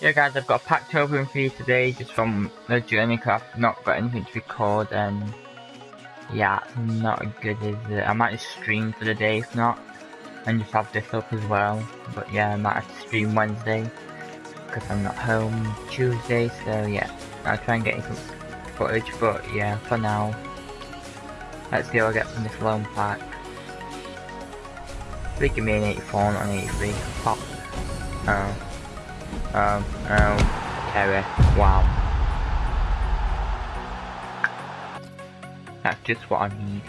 Yeah guys, I've got a pack to open for you today just from the journey because I've not got anything to record and yeah, not good is it? I might stream for the day if not and just have this up as well but yeah, I might have to stream Wednesday because I'm not home Tuesday so yeah, I'll try and get some footage but yeah, for now let's see what I get from this loan pack. They give me an 84 not an 83. Pop. Oh. Um, um. Wow. That's just what I need.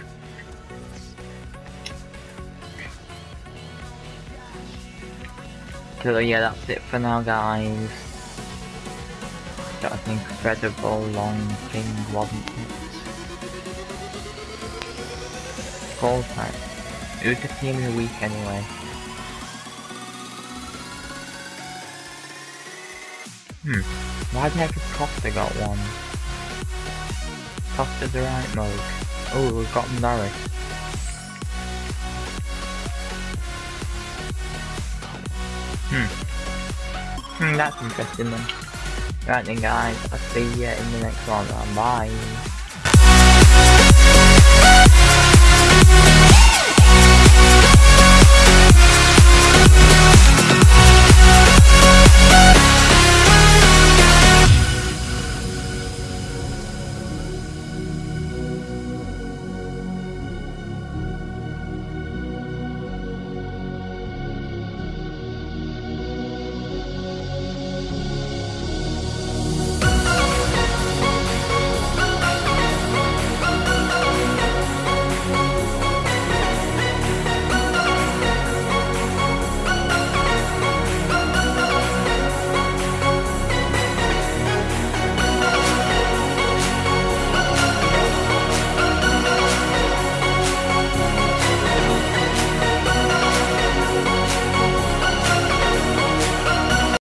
So yeah, that's it for now guys. That was an incredible long thing, wasn't it? Full time. It was just the end of the week anyway. Hmm, why the heck is Costa got one? Costa's the right mode. Oh, we've got Norris. Hmm. Hmm, that's interesting then. Right then guys, I'll see you in the next one. Bye.